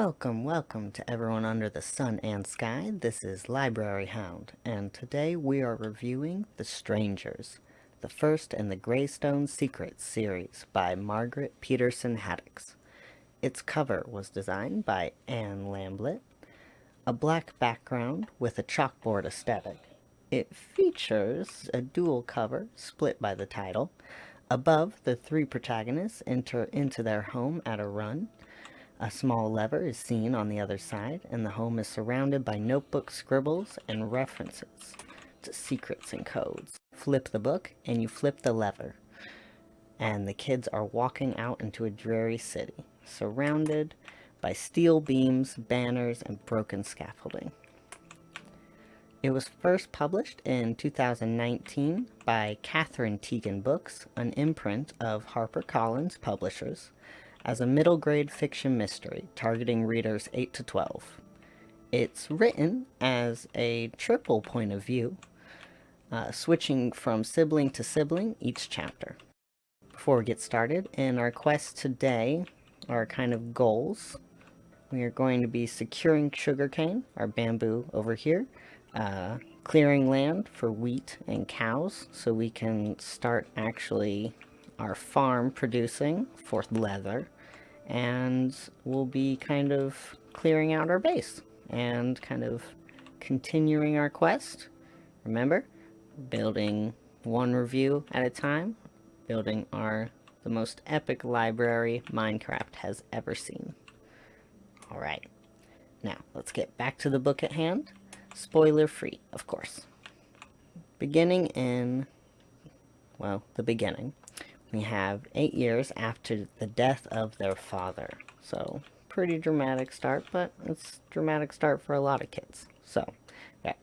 Welcome, welcome to everyone under the sun and sky. This is Library Hound, and today we are reviewing The Strangers, the first in the Greystone Secrets series by Margaret Peterson Haddix. Its cover was designed by Anne Lambelet, a black background with a chalkboard aesthetic. It features a dual cover split by the title. Above, the three protagonists enter into their home at a run, a small lever is seen on the other side, and the home is surrounded by notebook scribbles and references to secrets and codes. Flip the book, and you flip the lever. And the kids are walking out into a dreary city, surrounded by steel beams, banners, and broken scaffolding. It was first published in 2019 by Katherine Tegen Books, an imprint of HarperCollins Publishers, as a middle grade fiction mystery targeting readers 8 to 12. It's written as a triple point of view, uh, switching from sibling to sibling each chapter. Before we get started, in our quest today, our kind of goals, we are going to be securing sugarcane, our bamboo over here, uh, clearing land for wheat and cows so we can start actually our farm producing for leather and we'll be kind of clearing out our base and kind of continuing our quest. Remember, building one review at a time, building our the most epic library Minecraft has ever seen. Alright, now let's get back to the book at hand. Spoiler free, of course. Beginning in, well, the beginning we have eight years after the death of their father. So, pretty dramatic start, but it's dramatic start for a lot of kids. So,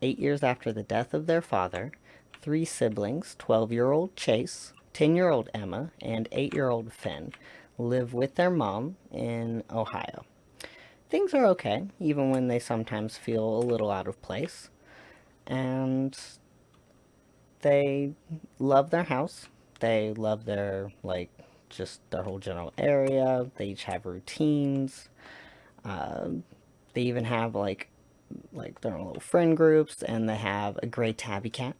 eight years after the death of their father, three siblings, 12-year-old Chase, 10-year-old Emma, and 8-year-old Finn, live with their mom in Ohio. Things are okay, even when they sometimes feel a little out of place. And they love their house, they love their, like, just their whole general area. They each have routines. Uh, they even have, like, like their own little friend groups, and they have a gray tabby cat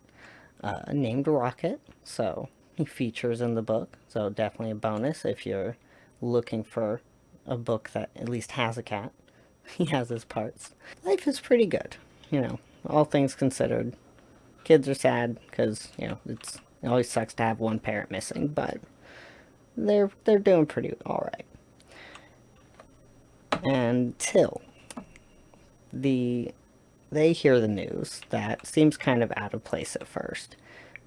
uh, named Rocket. So he features in the book. So definitely a bonus if you're looking for a book that at least has a cat. He has his parts. Life is pretty good, you know, all things considered. Kids are sad because, you know, it's it always sucks to have one parent missing, but they're they're doing pretty alright. Until the they hear the news that seems kind of out of place at first,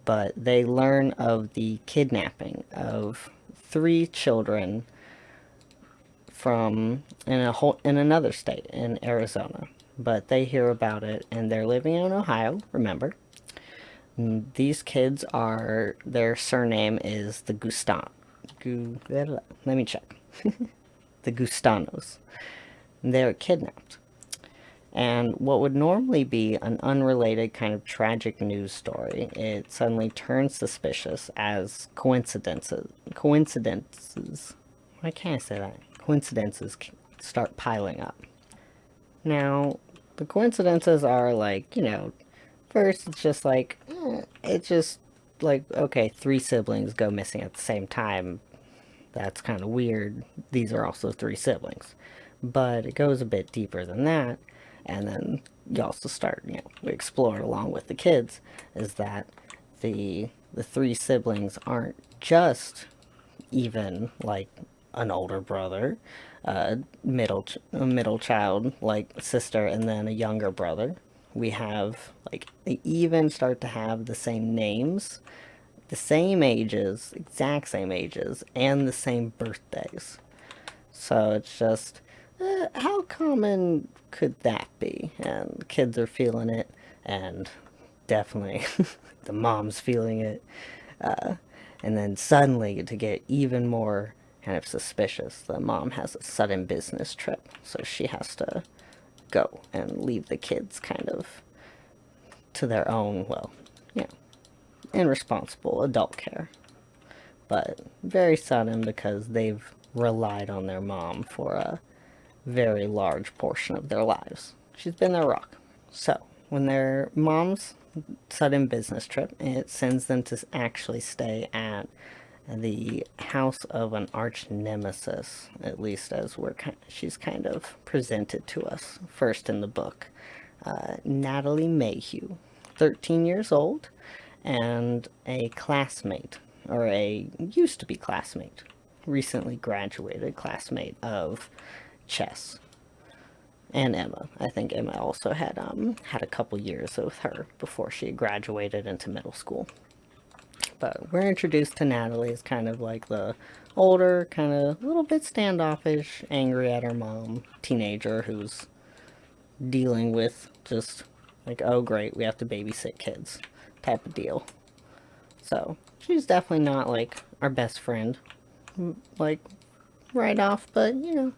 but they learn of the kidnapping of three children from in a whole in another state in Arizona. But they hear about it and they're living in Ohio, remember, these kids are, their surname is the Gustan. Gu, let me check. the Gustanos. They're kidnapped. And what would normally be an unrelated kind of tragic news story, it suddenly turns suspicious as coincidences. Coincidences. Why can't I say that? Coincidences start piling up. Now, the coincidences are like, you know, First, it's just like, eh, it's just like, okay, three siblings go missing at the same time. That's kind of weird. These are also three siblings. But it goes a bit deeper than that. And then you also start, you know, explore along with the kids, is that the the three siblings aren't just even like an older brother, a middle a middle child like sister, and then a younger brother we have, like, they even start to have the same names, the same ages, exact same ages, and the same birthdays. So it's just, uh, how common could that be? And kids are feeling it, and definitely the mom's feeling it. Uh, and then suddenly, to get even more kind of suspicious, the mom has a sudden business trip, so she has to go and leave the kids kind of to their own, well, you know, irresponsible adult care. But very sudden because they've relied on their mom for a very large portion of their lives. She's been their rock. So, when their mom's sudden business trip, it sends them to actually stay at the house of an arch nemesis, at least as we're kind of, she's kind of presented to us first in the book. Uh, Natalie Mayhew, 13 years old, and a classmate, or a used to be classmate, recently graduated classmate of Chess and Emma. I think Emma also had um had a couple years with her before she graduated into middle school. But we're introduced to Natalie as kind of like the older, kind of a little bit standoffish, angry at her mom, teenager who's dealing with just like, oh great, we have to babysit kids type of deal. So, she's definitely not like our best friend, like right off, but you know,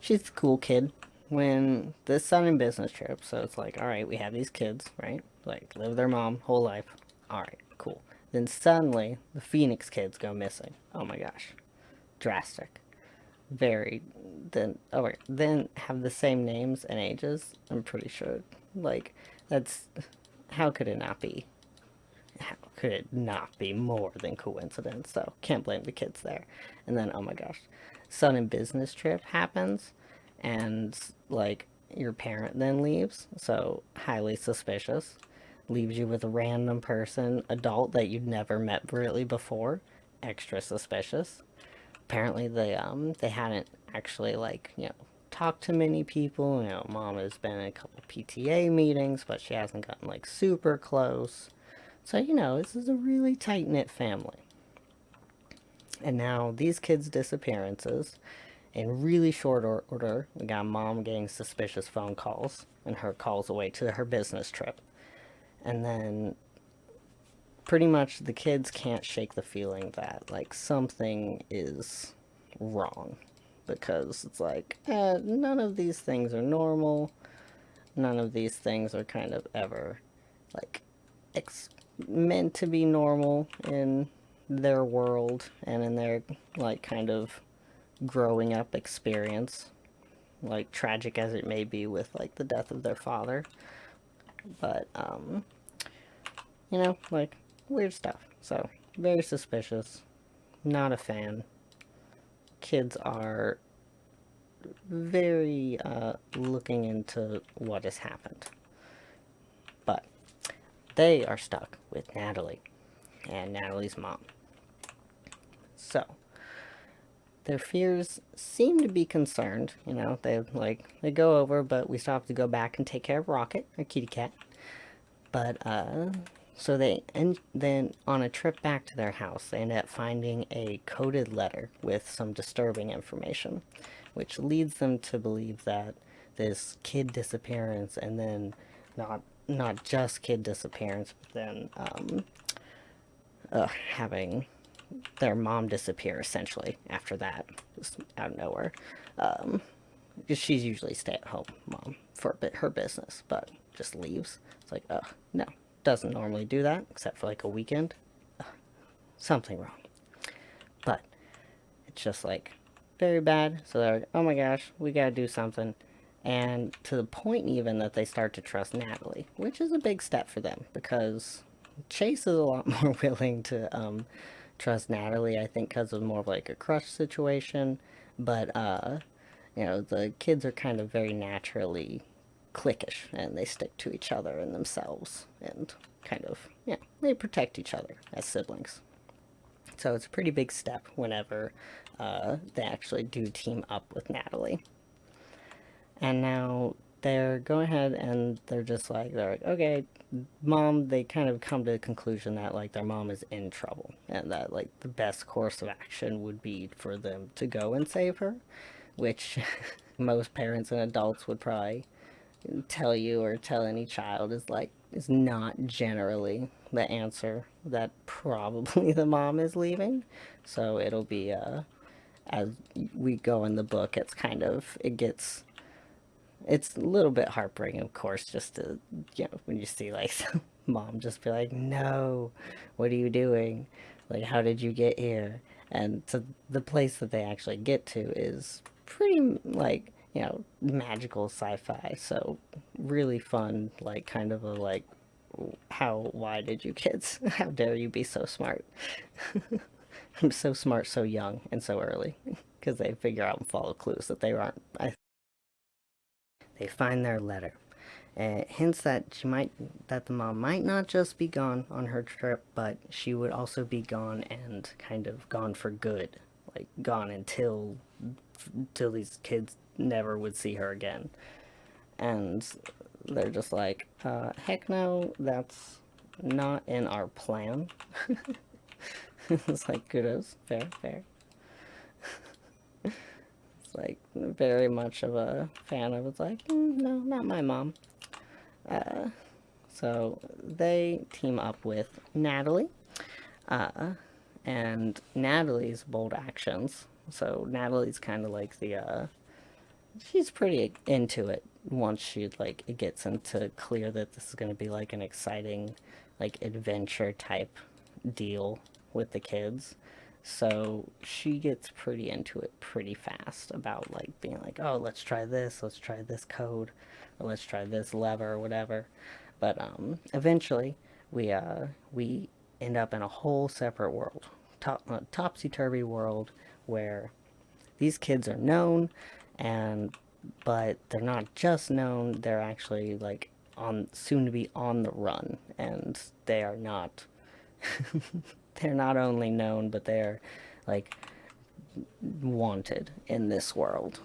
she's a cool kid. When this sudden business trip, so it's like, all right, we have these kids, right? Like, live their mom whole life. All right, cool. Then suddenly, the Phoenix kids go missing. Oh my gosh. Drastic. Very. Then, oh wait, then have the same names and ages? I'm pretty sure. Like, that's. How could it not be? How could it not be more than coincidence? So, can't blame the kids there. And then, oh my gosh. Sudden business trip happens and like your parent then leaves, so highly suspicious. Leaves you with a random person, adult that you'd never met really before, extra suspicious. Apparently they um they hadn't actually like, you know, talked to many people, you know, mom has been in a couple PTA meetings, but she hasn't gotten like super close. So, you know, this is a really tight-knit family. And now these kids' disappearances in really short order, we got mom getting suspicious phone calls and her calls away to her business trip. And then pretty much the kids can't shake the feeling that like something is wrong because it's like eh, none of these things are normal none of these things are kind of ever like meant to be normal in their world and in their like kind of growing up experience, like tragic as it may be with like the death of their father. But, um, you know, like weird stuff. So, very suspicious. Not a fan. Kids are very uh, looking into what has happened. But they are stuck with Natalie and Natalie's mom. So, their fears seem to be concerned. You know, they like they go over, but we still have to go back and take care of Rocket, our kitty cat. But uh, so they and then on a trip back to their house, they end up finding a coded letter with some disturbing information, which leads them to believe that this kid disappearance and then not not just kid disappearance, but then um, uh, having their mom disappear essentially after that, just out of nowhere. Um, because she's usually stay-at-home mom for a bit her business, but just leaves. It's like, oh no, doesn't normally do that except for like a weekend. Ugh, something wrong. But it's just like very bad. So they're like, oh my gosh, we gotta do something. And to the point even that they start to trust Natalie, which is a big step for them because Chase is a lot more willing to um, trust Natalie, I think, because of more of like a crush situation. But, uh, you know, the kids are kind of very naturally cliquish and they stick to each other and themselves and kind of, yeah, they protect each other as siblings. So it's a pretty big step whenever uh, they actually do team up with Natalie. And now they're going ahead and they're just like, they're like, okay, mom, they kind of come to the conclusion that like their mom is in trouble and that like the best course of action would be for them to go and save her, which most parents and adults would probably tell you or tell any child is like, is not generally the answer that probably the mom is leaving. So it'll be, uh, as we go in the book, it's kind of, it gets it's a little bit heartbreaking, of course, just to, you know, when you see, like, mom just be like, no, what are you doing? Like, how did you get here? And so the place that they actually get to is pretty, like, you know, magical sci-fi. So really fun, like kind of a like, how, why did you kids, how dare you be so smart? I'm so smart so young and so early because they figure out and follow clues that they aren't. I, they find their letter. Uh, hints that she might that the mom might not just be gone on her trip, but she would also be gone and kind of gone for good, like gone until until these kids never would see her again. And they're just like, uh, heck no, that's not in our plan. it's like kudos, fair, fair. Like very much of a fan of it's like, mm, no, not my mom. Uh, so they team up with Natalie. Uh, and Natalie's bold actions. So Natalie's kind of like the, uh, she's pretty into it once she, like, it gets into clear that this is going to be, like, an exciting, like, adventure type deal with the kids. So she gets pretty into it pretty fast about like being like, oh, let's try this, let's try this code, or let's try this lever or whatever. But um, eventually, we uh, we end up in a whole separate world, top, uh, topsy-turvy world where these kids are known, and but they're not just known; they're actually like on soon to be on the run, and they are not. they're not only known, but they're like wanted in this world.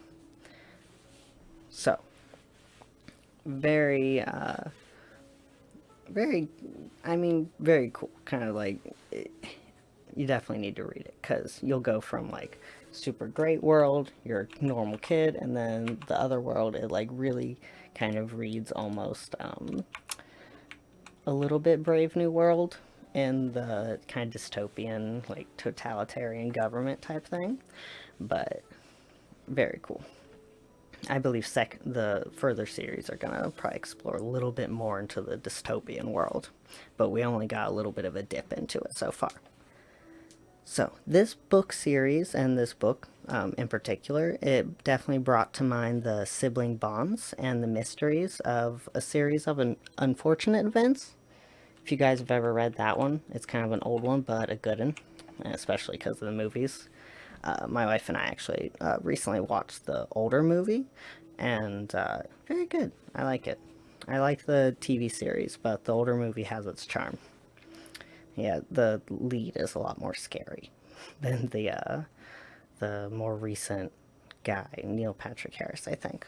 So, very, uh, very, I mean, very cool. Kind of like, it, you definitely need to read it because you'll go from like super great world, you're normal kid, and then the other world, it like really kind of reads almost um, a little bit Brave New World in the kind of dystopian, like totalitarian government type thing, but very cool. I believe sec the further series are gonna probably explore a little bit more into the dystopian world, but we only got a little bit of a dip into it so far. So this book series and this book um, in particular, it definitely brought to mind the sibling bonds and the mysteries of a series of an unfortunate events if you guys have ever read that one, it's kind of an old one, but a good one, especially because of the movies. Uh, my wife and I actually uh, recently watched the older movie, and uh, very good. I like it. I like the TV series, but the older movie has its charm. Yeah, the lead is a lot more scary than the uh, the more recent guy, Neil Patrick Harris, I think.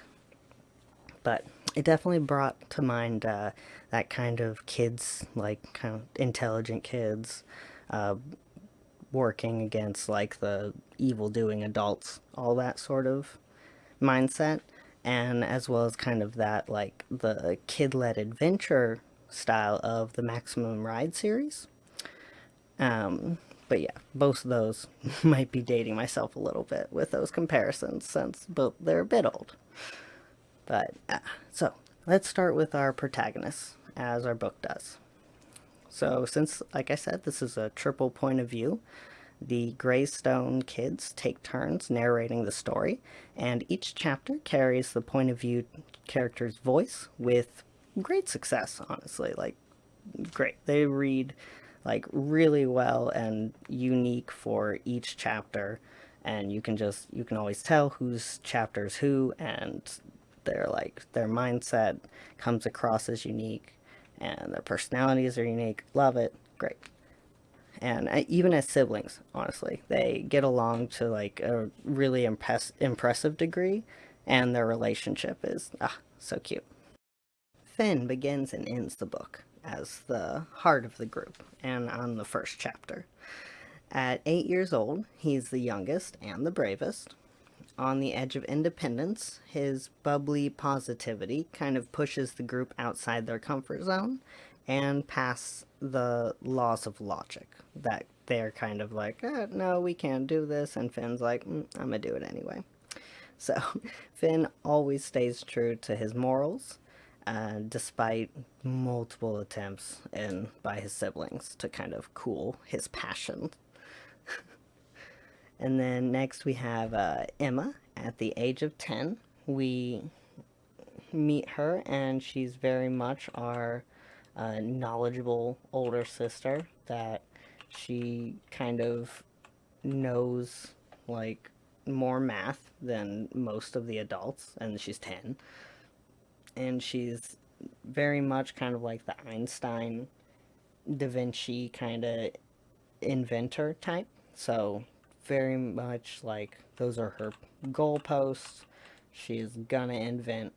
But it definitely brought to mind uh, that kind of kids, like kind of intelligent kids, uh, working against like the evil doing adults, all that sort of mindset, and as well as kind of that like the kid-led adventure style of the Maximum Ride series. Um, but yeah, both of those might be dating myself a little bit with those comparisons since both they're a bit old. But, uh, so, let's start with our protagonists, as our book does. So, since, like I said, this is a triple point of view, the Greystone kids take turns narrating the story, and each chapter carries the point of view character's voice with great success, honestly. Like, great. They read, like, really well and unique for each chapter, and you can just, you can always tell whose chapter's who, and their like their mindset comes across as unique and their personalities are unique. Love it. Great. And I, even as siblings honestly they get along to like a really impress impressive degree and their relationship is ah so cute. Finn begins and ends the book as the heart of the group and on the first chapter. At eight years old he's the youngest and the bravest on the edge of independence, his bubbly positivity kind of pushes the group outside their comfort zone and past the laws of logic that they're kind of like, eh, no, we can't do this, and Finn's like, mm, I'm gonna do it anyway. So Finn always stays true to his morals, uh, despite multiple attempts in by his siblings to kind of cool his passion and then next we have uh, Emma at the age of 10. we meet her, and she's very much our uh, knowledgeable older sister that she kind of knows like more math than most of the adults, and she's 10. And she's very much kind of like the Einstein, Da Vinci kind of inventor type. So, very much like those are her goalposts. She's gonna invent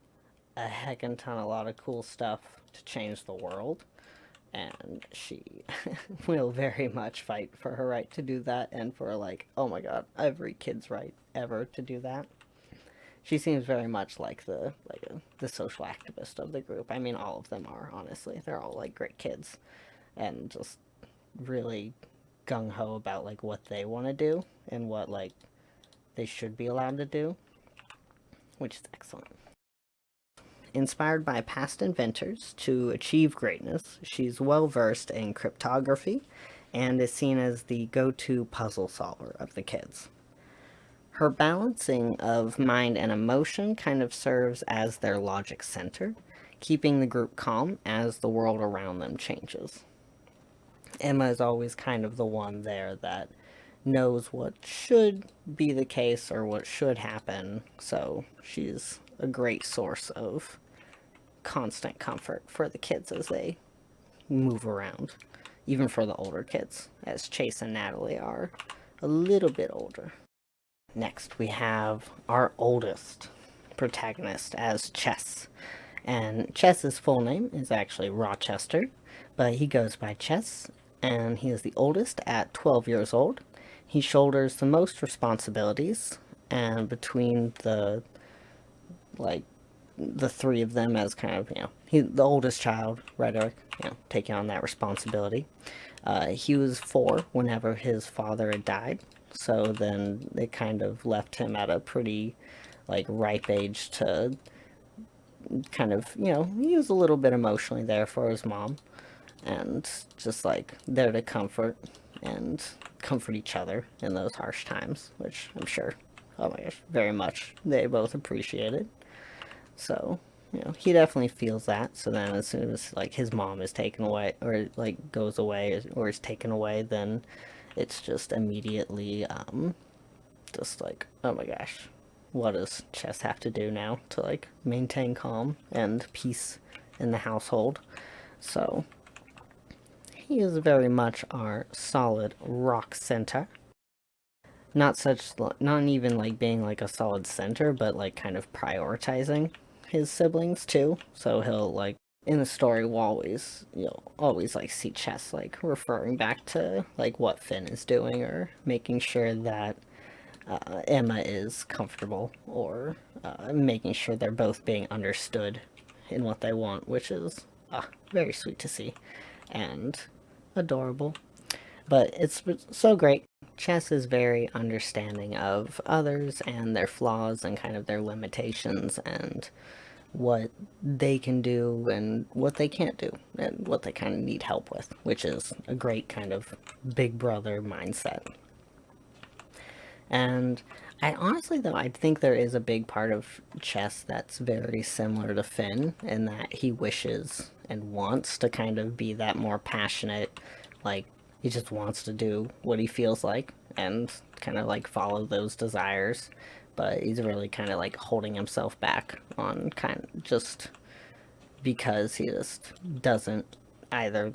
a heck and ton, a lot of cool stuff to change the world. And she will very much fight for her right to do that and for, like, oh my god, every kid's right ever to do that. She seems very much like the like a, the social activist of the group. I mean, all of them are honestly. They're all like great kids, and just really gung ho about like what they want to do and what like they should be allowed to do, which is excellent. Inspired by past inventors to achieve greatness, she's well versed in cryptography and is seen as the go-to puzzle solver of the kids. Her balancing of mind and emotion kind of serves as their logic center, keeping the group calm as the world around them changes. Emma is always kind of the one there that knows what should be the case or what should happen, so she's a great source of constant comfort for the kids as they move around. Even for the older kids, as Chase and Natalie are a little bit older. Next, we have our oldest protagonist as Chess. And Chess's full name is actually Rochester, but he goes by Chess, and he is the oldest at 12 years old. He shoulders the most responsibilities, and between the, like, the three of them as kind of, you know, he, the oldest child, Rhetoric, you know, taking on that responsibility. Uh, he was four whenever his father had died, so then it kind of left him at a pretty, like, ripe age to kind of, you know, he was a little bit emotionally there for his mom. And just, like, there to comfort and comfort each other in those harsh times, which I'm sure, oh my gosh, very much they both appreciated. So, you know, he definitely feels that. So then as soon as, like, his mom is taken away, or, like, goes away, or is taken away, then it's just immediately, um, just like, oh my gosh, what does Chess have to do now to, like, maintain calm and peace in the household? So, he is very much our solid rock center. Not such, not even, like, being, like, a solid center, but, like, kind of prioritizing his siblings, too. So he'll, like, in the story we'll always you'll always like see Chess like referring back to like what Finn is doing or making sure that uh, Emma is comfortable or uh, making sure they're both being understood in what they want which is uh, very sweet to see and adorable but it's so great Chess is very understanding of others and their flaws and kind of their limitations and what they can do and what they can't do and what they kind of need help with, which is a great kind of big brother mindset. And I honestly, though, I think there is a big part of chess that's very similar to Finn in that he wishes and wants to kind of be that more passionate, like, he just wants to do what he feels like and kind of like follow those desires. But he's really kind of like holding himself back on kind of just because he just doesn't either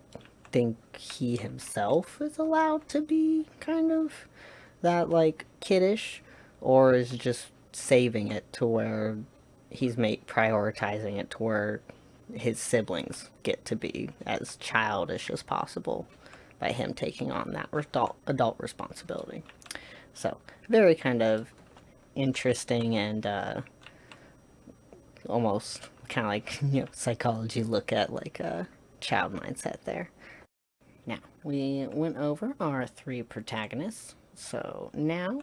think he himself is allowed to be kind of that like kiddish or is just saving it to where he's make prioritizing it to where his siblings get to be as childish as possible by him taking on that adult, adult responsibility. So, very kind of interesting and uh, almost kind of like, you know, psychology look at like a child mindset there. Now, we went over our three protagonists, so now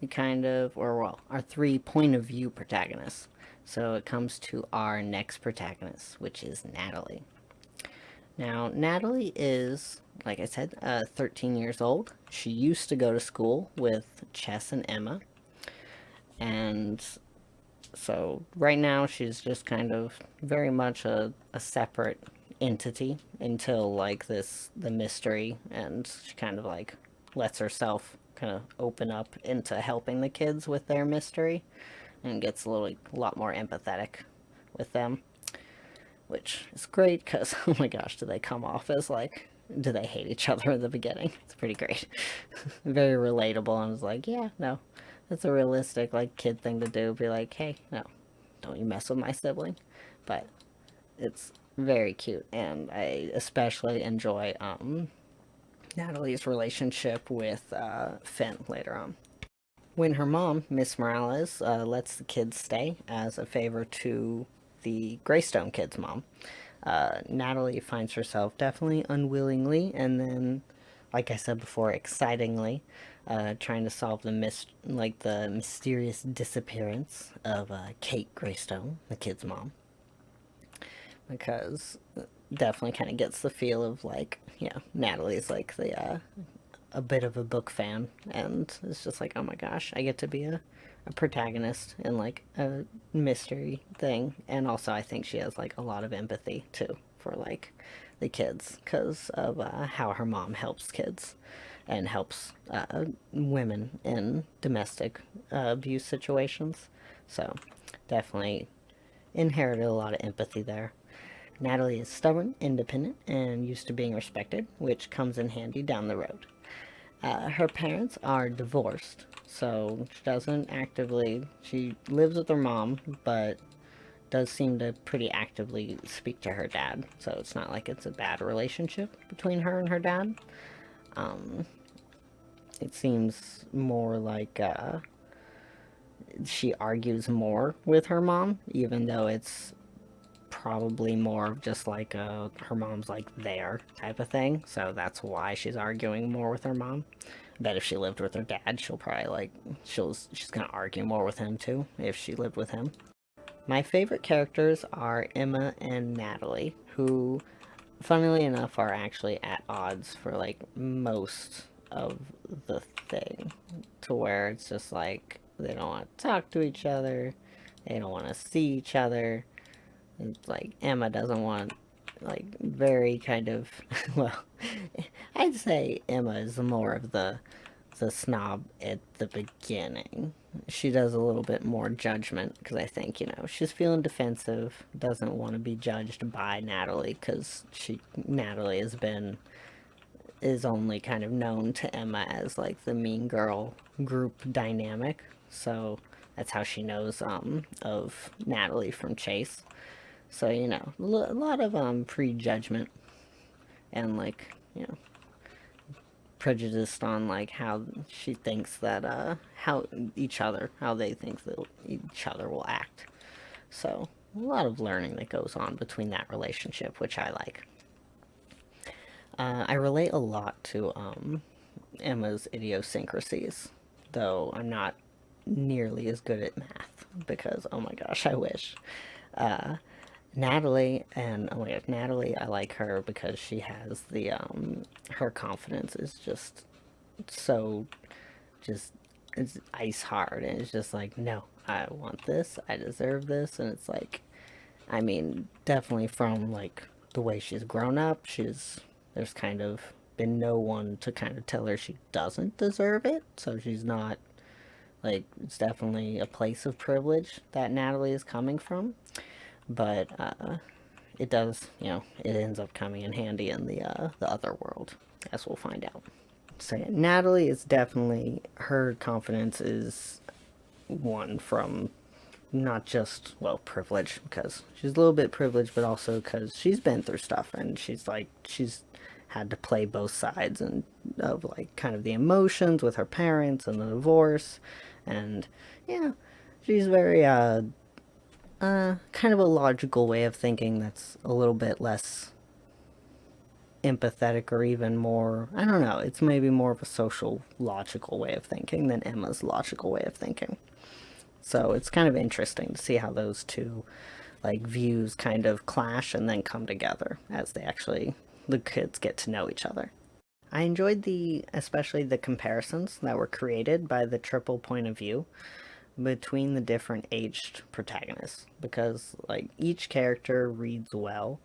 we kind of, or well, our three point of view protagonists. So it comes to our next protagonist, which is Natalie. Now, Natalie is, like I said, uh, 13 years old. She used to go to school with Chess and Emma, and so right now she's just kind of very much a, a separate entity until like this the mystery and she kind of like lets herself kind of open up into helping the kids with their mystery and gets a little a lot more empathetic with them which is great because oh my gosh do they come off as like do they hate each other in the beginning? It's pretty great. Very relatable and it's like yeah no that's a realistic like kid thing to do. Be like hey no don't you mess with my sibling? But it's very cute and I especially enjoy um, Natalie's relationship with uh, Finn later on. When her mom, Miss Morales, uh, lets the kids stay as a favor to the Greystone kids' mom, uh, Natalie finds herself definitely unwillingly and then, like I said before, excitingly uh, trying to solve the mis like the mysterious disappearance of uh, Kate Greystone, the kid's mom. Because definitely kind of gets the feel of like, yeah, Natalie's like the, uh, a bit of a book fan, and it's just like, oh my gosh, I get to be a, a protagonist in like a mystery thing, and also I think she has like a lot of empathy too for like the kids because of uh, how her mom helps kids and helps uh, women in domestic uh, abuse situations. So definitely inherited a lot of empathy there. Natalie is stubborn, independent, and used to being respected, which comes in handy down the road. Uh, her parents are divorced, so she doesn't actively, she lives with her mom, but does seem to pretty actively speak to her dad, so it's not like it's a bad relationship between her and her dad. Um, it seems more like, uh, she argues more with her mom, even though it's probably more of just like a, her mom's like there type of thing. So that's why she's arguing more with her mom. That if she lived with her dad, she'll probably like, she'll, she's gonna argue more with him too, if she lived with him. My favorite characters are Emma and Natalie, who, funnily enough, are actually at odds for like most of the thing. To where it's just like, they don't want to talk to each other, they don't want to see each other, it's like Emma doesn't want like very kind of well I'd say Emma is more of the the snob at the beginning. She does a little bit more judgment because I think, you know, she's feeling defensive, doesn't want to be judged by Natalie because she Natalie has been is only kind of known to Emma as like the mean girl group dynamic. So that's how she knows um of Natalie from Chase. So, you know, a lot of um, prejudgment and, like, you know, prejudiced on, like, how she thinks that, uh, how each other, how they think that each other will act. So, a lot of learning that goes on between that relationship, which I like. Uh, I relate a lot to um, Emma's idiosyncrasies, though I'm not nearly as good at math, because, oh my gosh, I wish. Uh, Natalie, and oh my Natalie, I like her because she has the, um, her confidence is just so, just, it's ice hard, and it's just like, no, I want this, I deserve this, and it's like, I mean, definitely from, like, the way she's grown up, she's, there's kind of been no one to kind of tell her she doesn't deserve it, so she's not, like, it's definitely a place of privilege that Natalie is coming from but uh, it does, you know, it ends up coming in handy in the, uh, the other world, as we'll find out. So yeah, Natalie is definitely, her confidence is one from not just, well, privilege, because she's a little bit privileged, but also because she's been through stuff, and she's like, she's had to play both sides and of like kind of the emotions with her parents and the divorce and yeah she's very uh uh, kind of a logical way of thinking that's a little bit less empathetic or even more, I don't know, it's maybe more of a social logical way of thinking than Emma's logical way of thinking. So it's kind of interesting to see how those two like views kind of clash and then come together as they actually, the kids get to know each other. I enjoyed the, especially the comparisons that were created by the triple point of view between the different aged protagonists because like each character reads well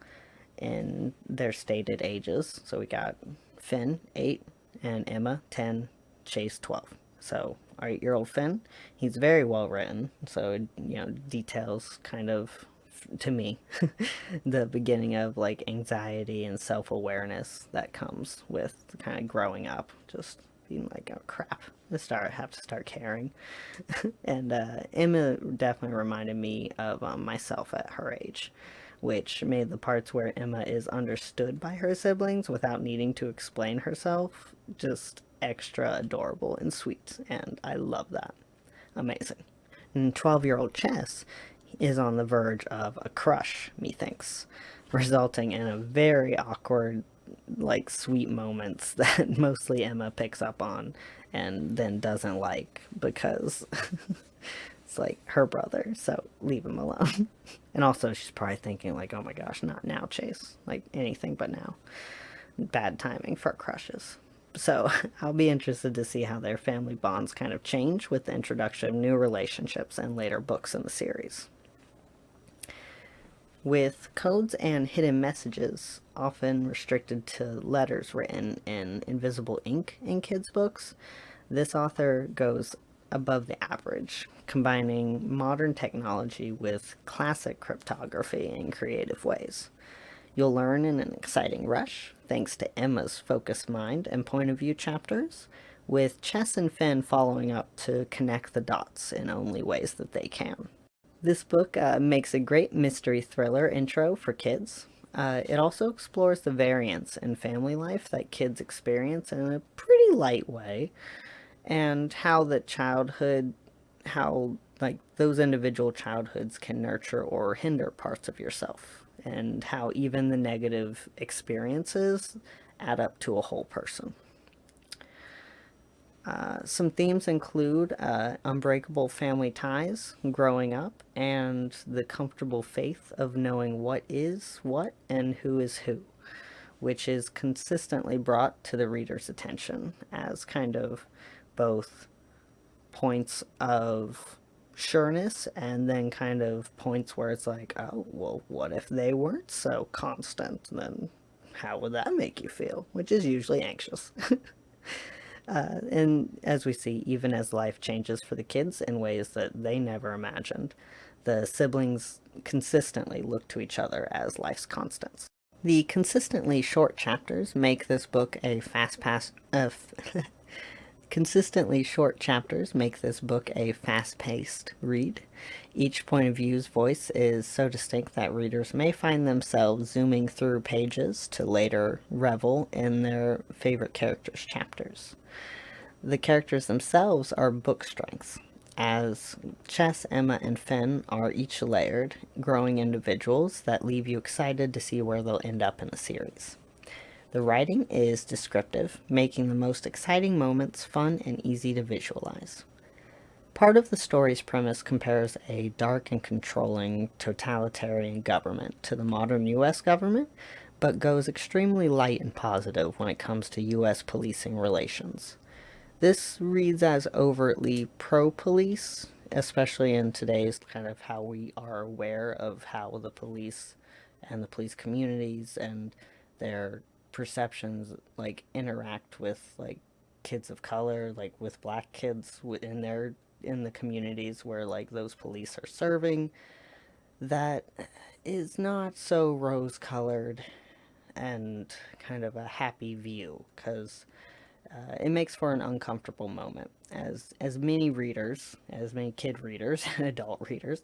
in their stated ages. So we got Finn, 8, and Emma, 10, Chase, 12. So our 8-year-old Finn, he's very well written, so, you know, details kind of, to me, the beginning of, like, anxiety and self-awareness that comes with kind of growing up, just being like, oh crap, start have to start caring. and uh, Emma definitely reminded me of um, myself at her age which made the parts where Emma is understood by her siblings without needing to explain herself just extra adorable and sweet, and I love that. Amazing. And 12-year-old Chess is on the verge of a crush, methinks, resulting in a very awkward, like, sweet moments that mostly Emma picks up on and then doesn't like because it's like her brother, so leave him alone. and also she's probably thinking like, oh my gosh, not now, Chase. Like anything but now. Bad timing for crushes. So I'll be interested to see how their family bonds kind of change with the introduction of new relationships and later books in the series. With codes and hidden messages often restricted to letters written in invisible ink in kids' books, this author goes above the average, combining modern technology with classic cryptography in creative ways. You'll learn in an exciting rush, thanks to Emma's focused mind and point of view chapters, with Chess and Finn following up to connect the dots in only ways that they can. This book uh, makes a great mystery thriller intro for kids. Uh, it also explores the variance in family life that kids experience in a pretty light way, and how the childhood, how like those individual childhoods can nurture or hinder parts of yourself, and how even the negative experiences add up to a whole person. Uh, some themes include uh, unbreakable family ties, growing up, and the comfortable faith of knowing what is what and who is who, which is consistently brought to the reader's attention as kind of both points of sureness and then kind of points where it's like, oh, well, what if they weren't so constant? Then how would that make you feel? Which is usually anxious. uh, and as we see, even as life changes for the kids in ways that they never imagined, the siblings consistently look to each other as life's constants. The consistently short chapters make this book a fast pass, uh, Consistently short chapters make this book a fast-paced read. Each point of view's voice is so distinct that readers may find themselves zooming through pages to later revel in their favorite characters' chapters. The characters themselves are book strengths, as Chess, Emma, and Finn are each layered, growing individuals that leave you excited to see where they'll end up in the series. The writing is descriptive, making the most exciting moments fun and easy to visualize. Part of the story's premise compares a dark and controlling totalitarian government to the modern US government, but goes extremely light and positive when it comes to US policing relations. This reads as overtly pro-police, especially in today's kind of how we are aware of how the police and the police communities and their perceptions like interact with like kids of color like with black kids in their in the communities where like those police are serving that is not so rose colored and kind of a happy view because uh, it makes for an uncomfortable moment. As as many readers as many kid readers and adult readers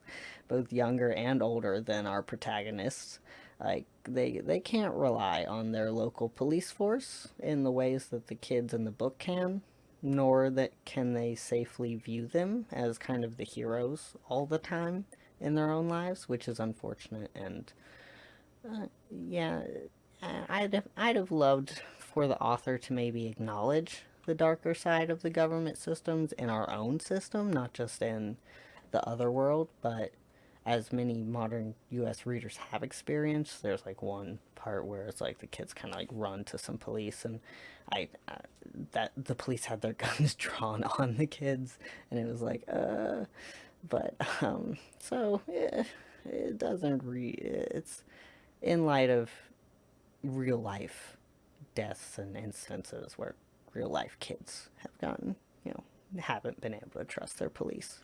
both younger and older than our protagonists like they they can't rely on their local police force in the ways that the kids in the book can nor that can they safely view them as kind of the heroes all the time in their own lives which is unfortunate. And uh, yeah I'd have, I'd have loved for the author to maybe acknowledge the darker side of the government systems in our own system not just in the other world but as many modern U.S. readers have experienced. There's like one part where it's like the kids kind of like run to some police, and I uh, that the police had their guns drawn on the kids, and it was like, uh, but um, so yeah, it doesn't re. It's in light of real life deaths and instances where real life kids have gotten, you know, haven't been able to trust their police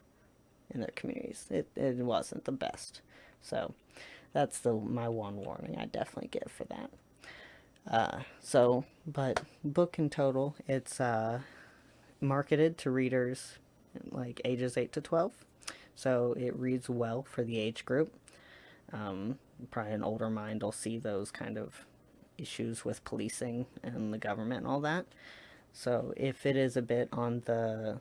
in their communities. It, it wasn't the best. So that's the my one warning I definitely give for that. Uh, so, but book in total, it's uh, marketed to readers like ages 8 to 12. So it reads well for the age group. Um, probably an older mind will see those kind of issues with policing and the government and all that. So if it is a bit on the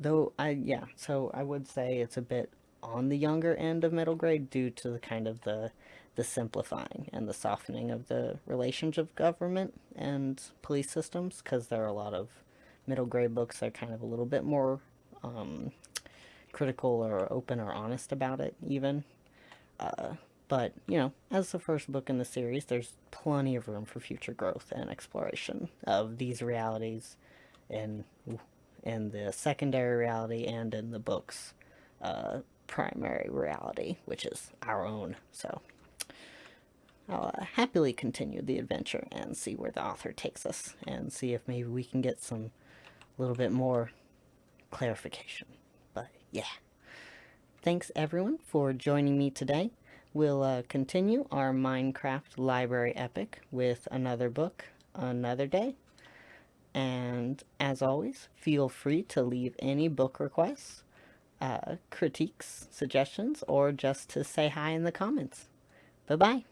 though I yeah, so I would say it's a bit on the younger end of middle grade due to the kind of the the simplifying and the softening of the relations of government and police systems because there are a lot of middle grade books that are kind of a little bit more um, critical or open or honest about it even. Uh, but you know as the first book in the series there's plenty of room for future growth and exploration of these realities and in the secondary reality and in the book's uh, primary reality, which is our own. So I'll uh, happily continue the adventure and see where the author takes us and see if maybe we can get some little bit more clarification. But yeah. Thanks everyone for joining me today. We'll uh, continue our Minecraft library epic with another book another day. And as always, feel free to leave any book requests, uh, critiques, suggestions, or just to say hi in the comments. Bye-bye.